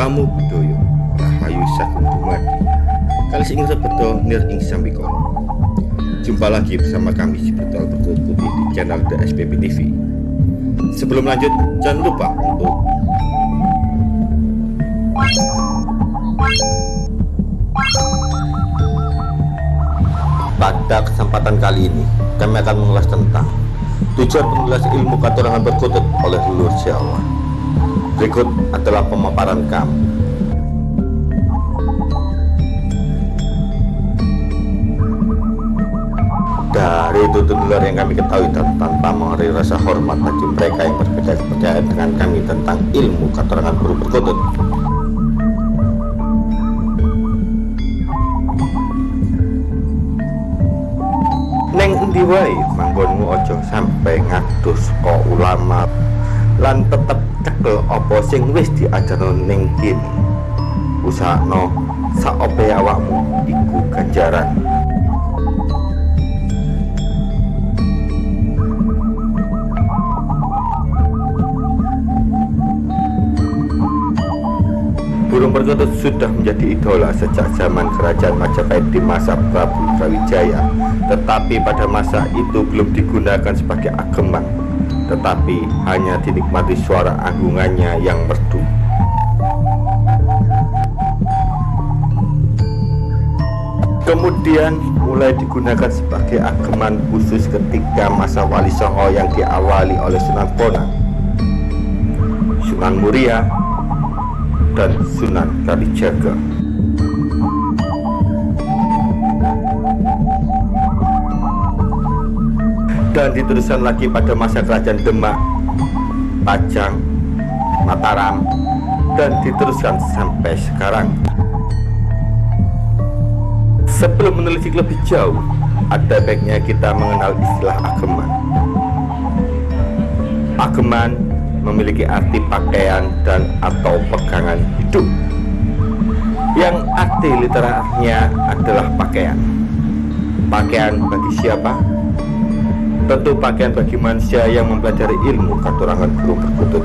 Namo Buddhaya Rahayu Sagung Dumadi Kali sing sebeto nir ing sambikono Jumpa lagi bersama kami di Betul Berkulit Putih di channel The SPP TV Sebelum lanjut jangan lupa untuk Pada kesempatan kali ini kami akan mengulas tentang tujuan penulis ilmu katurangan berkutut oleh leluhur Jawa Berikut adalah pemaparan kami. Dari itu luar yang kami ketahui dan tanpa mengenai rasa hormat bagi mereka yang berbeda kepercayaan dengan kami tentang ilmu keterangan guru berkutut. Neng endi manggonmu ojo sampai ngadus kok ulama lan tetep cekel apa sing wis diajarno ning kene. Usahano sak ope awakmu iku ganjaran. Burung perkutut sudah menjadi idola sejak zaman kerajaan Majapahit di masa Prabu Brawijaya. Tetapi pada masa itu belum digunakan sebagai ageman, tetapi hanya dinikmati suara agungannya yang merdu. Kemudian mulai digunakan sebagai ageman khusus ketika masa Wali Songo yang diawali oleh Sunan Bonang, Sunan Muria, dan Sunan Kalijaga. Dan diteruskan lagi pada masa kerajaan Demak, Pajang, Mataram, dan diteruskan sampai sekarang. Sebelum menelisik lebih jauh, ada baiknya kita mengenal istilah ageman. Ageman memiliki arti pakaian dan atau pegangan hidup yang arti literarnya adalah pakaian pakaian bagi siapa? Tentu pakaian bagi manusia yang mempelajari ilmu katurangan guru berkutut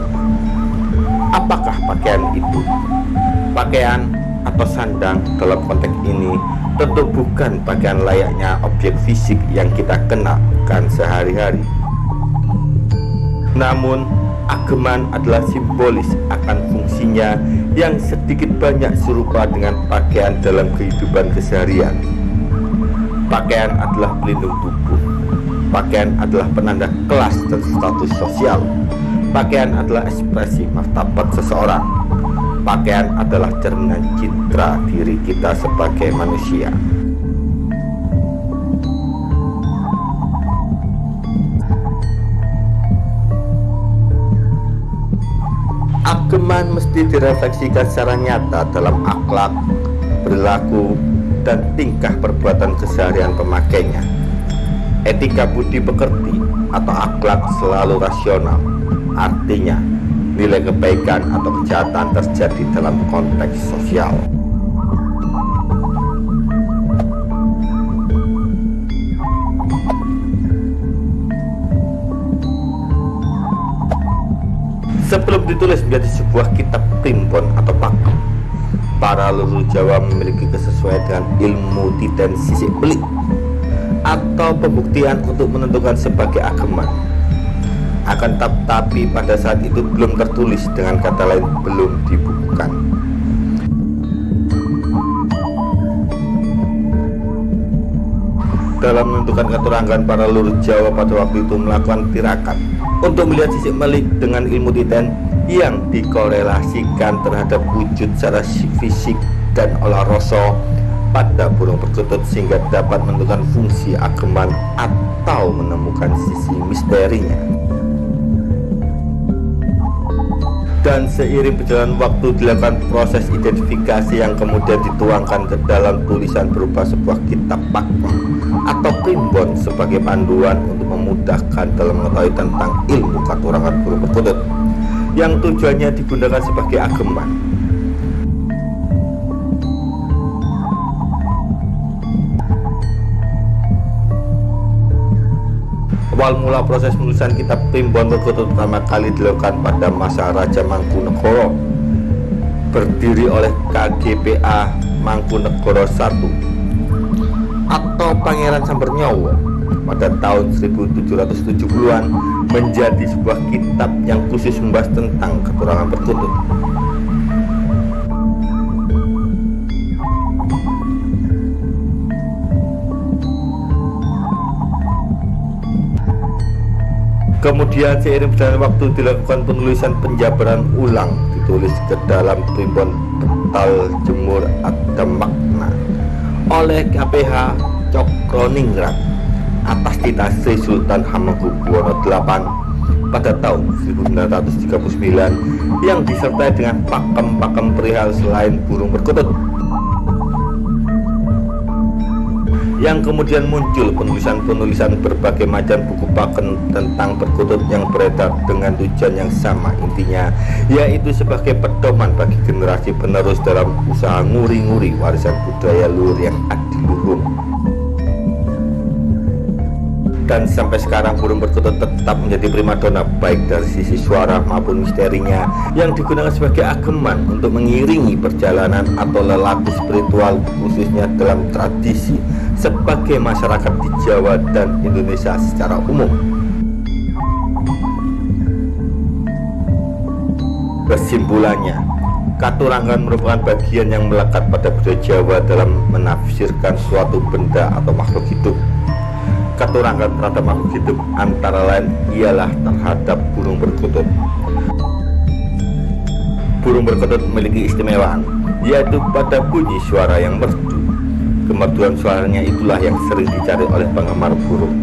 apakah pakaian itu? pakaian atau sandang dalam konteks ini tentu bukan pakaian layaknya objek fisik yang kita kenakan sehari-hari namun ageman adalah simbolis akan fungsinya yang sedikit banyak serupa dengan pakaian dalam kehidupan keseharian. Pakaian adalah pelindung tubuh. Pakaian adalah penanda kelas dan status sosial. Pakaian adalah ekspresi martabat seseorang. Pakaian adalah cerminan citra diri kita sebagai manusia. Ageman mesti direfleksikan secara nyata dalam akhlak, perilaku, dan tingkah perbuatan keseharian pemakainya. Etika budi pekerti atau akhlak selalu rasional, artinya nilai kebaikan atau kejahatan terjadi dalam konteks sosial. Sebelum ditulis menjadi sebuah kitab primbon atau pakem, para leluhur Jawa memiliki kesesuaian dengan ilmu titen sisik belik atau pembuktian untuk menentukan sebagai agama. Akan tetapi pada saat itu belum tertulis dengan kata lain belum dibukukan. Dalam menentukan keterangan para leluhur Jawa pada waktu itu melakukan tirakat untuk melihat sisi melik dengan ilmu titen yang dikorelasikan terhadap wujud secara fisik dan olah rasa pada burung perkutut sehingga dapat menentukan fungsi ageman atau menemukan sisi misterinya. Dan seiring berjalan waktu dilakukan proses identifikasi yang kemudian dituangkan ke dalam tulisan berupa sebuah kitab pakem atau primbon sebagai panduan untuk memudahkan dalam mengetahui tentang ilmu katurangan burung perkutut yang tujuannya digunakan sebagai ageman Awal mula proses penulisan kitab primbon perkutut pertama kali dilakukan pada masa Raja Mangkunegara berdiri oleh KGPA Mangkunegoro I atau Pangeran Sambernyowo pada tahun 1770-an menjadi sebuah kitab yang khusus membahas tentang keturangan perkutut. Kemudian seiring berjalannya waktu dilakukan penulisan penjabaran ulang ditulis ke dalam primbon betal jemur ada makna oleh KPH Cokroningrat atas titah Sri Sultan Hamengkubuwono VIII pada tahun 1939 yang disertai dengan pakem-pakem perihal selain burung perkutut yang kemudian muncul penulisan-penulisan berbagai macam buku paken tentang perkutut yang beredar dengan tujuan yang sama intinya yaitu sebagai pedoman bagi generasi penerus dalam usaha nguri-nguri warisan budaya luhur yang adiluhung dan sampai sekarang burung perkutut tetap menjadi primadona baik dari sisi suara maupun misterinya yang digunakan sebagai ageman untuk mengiringi perjalanan atau lelaku spiritual khususnya dalam tradisi sebagai masyarakat di Jawa dan Indonesia secara umum. Kesimpulannya, Katurangan merupakan bagian yang melekat pada budaya Jawa dalam menafsirkan suatu benda atau makhluk hidup. Katurangan terhadap makhluk hidup antara lain ialah terhadap burung perkutut. Burung perkutut memiliki istimewaan, yaitu pada bunyi suara yang merdu Kemerduan suaranya itulah yang sering dicari oleh penggemar burung.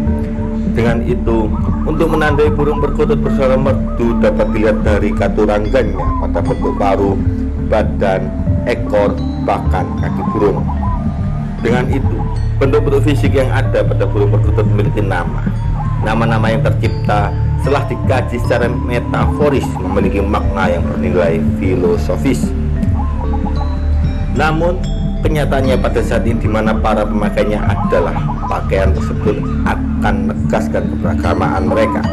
Dengan itu, untuk menandai burung perkutut bersuara merdu dapat dilihat dari katurangannya pada bentuk paruh, badan, ekor, bahkan kaki burung. Dengan itu, bentuk-bentuk fisik yang ada pada burung perkutut memiliki nama. Nama-nama yang tercipta setelah dikaji secara metaforis memiliki makna yang bernilai filosofis. Namun, Kenyataannya pada saat ini di mana para pemakainya adalah pakaian tersebut akan menegaskan keberagamaan mereka.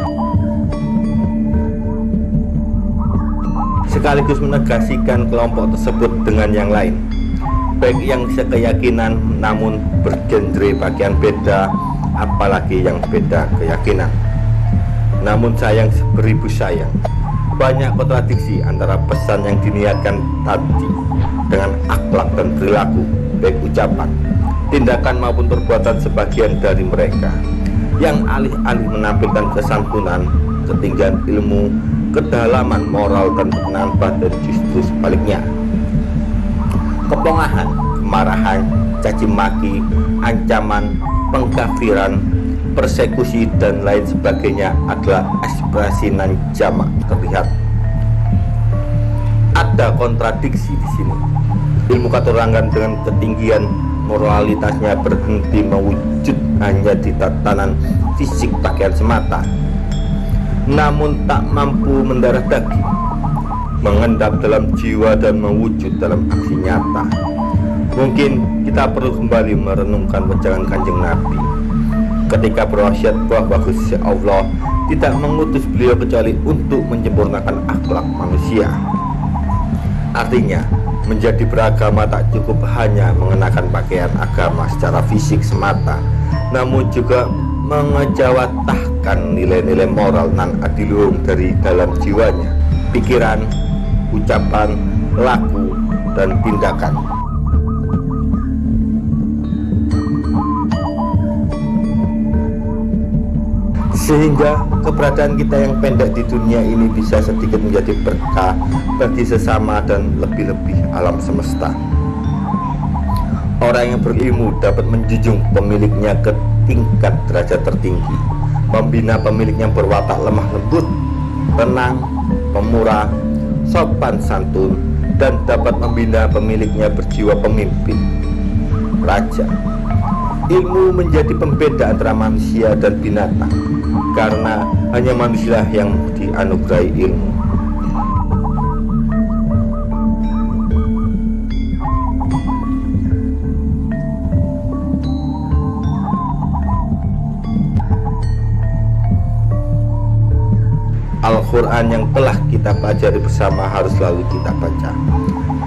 Sekaligus menegasikan kelompok tersebut dengan yang lain. Baik yang sekeyakinan namun bergenre bagian beda apalagi yang beda keyakinan. Namun sayang beribu sayang. Banyak kontradiksi antara pesan yang diniatkan tadi dengan akhlak dan perilaku, baik ucapan, tindakan maupun perbuatan sebagian dari mereka yang alih-alih menampilkan kesantunan, ketinggian ilmu, kedalaman moral dan ketenangan batin justru sebaliknya. Kepongahan, kemarahan, caci maki, ancaman, pengkafiran, persekusi dan lain sebagainya adalah ekspresi nan jamak terlihat ada kontradiksi di sini. Ilmu katurangan dengan ketinggian moralitasnya berhenti mewujud hanya di tatanan fisik pakaian semata, namun tak mampu mendarah daging, mengendap dalam jiwa dan mewujud dalam aksi nyata. Mungkin kita perlu kembali merenungkan wejangan kanjeng Nabi ketika berwasiat bahwa Gusti Allah tidak mengutus beliau kecuali untuk menyempurnakan akhlak manusia. Artinya, menjadi beragama tak cukup hanya mengenakan pakaian agama secara fisik semata, namun juga mengejawatahkan nilai-nilai moral nan adiluhung dari dalam jiwanya, pikiran, ucapan, laku, dan tindakan. Sehingga keberadaan kita yang pendek di dunia ini bisa sedikit menjadi berkah bagi sesama dan lebih-lebih alam semesta. Orang yang berilmu dapat menjunjung pemiliknya ke tingkat derajat tertinggi, membina pemiliknya berwatak lemah lembut, tenang, pemurah, sopan santun, dan dapat membina pemiliknya berjiwa pemimpin, raja. Ilmu menjadi pembeda antara manusia dan binatang karena hanya manusia yang dianugerahi ilmu. al Al-Quran yang telah kita pelajari bersama harus selalu kita baca.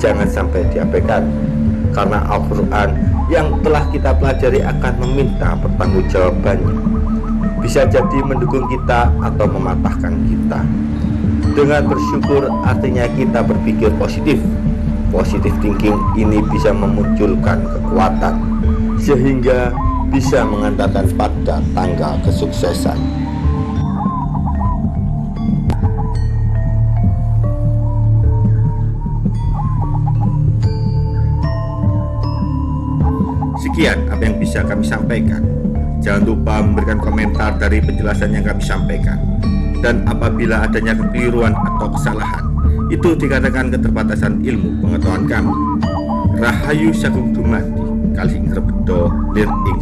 Jangan sampai diabaikan. Karena Al-Quran yang telah kita pelajari akan meminta pertanggungjawabannya Bisa jadi mendukung kita atau mematahkan kita. Dengan bersyukur artinya kita berpikir positif. Positif thinking ini bisa memunculkan kekuatan Sehingga bisa mengantarkan pada tangga kesuksesan. Sekian apa yang bisa kami sampaikan. Jangan lupa memberikan komentar dari penjelasan yang kami sampaikan. Dan apabila adanya kekeliruan atau kesalahan, itu dikatakan keterbatasan ilmu pengetahuan kami. Rahayu Sagung Dumadi, Kalsing Rebedo, Lir Ing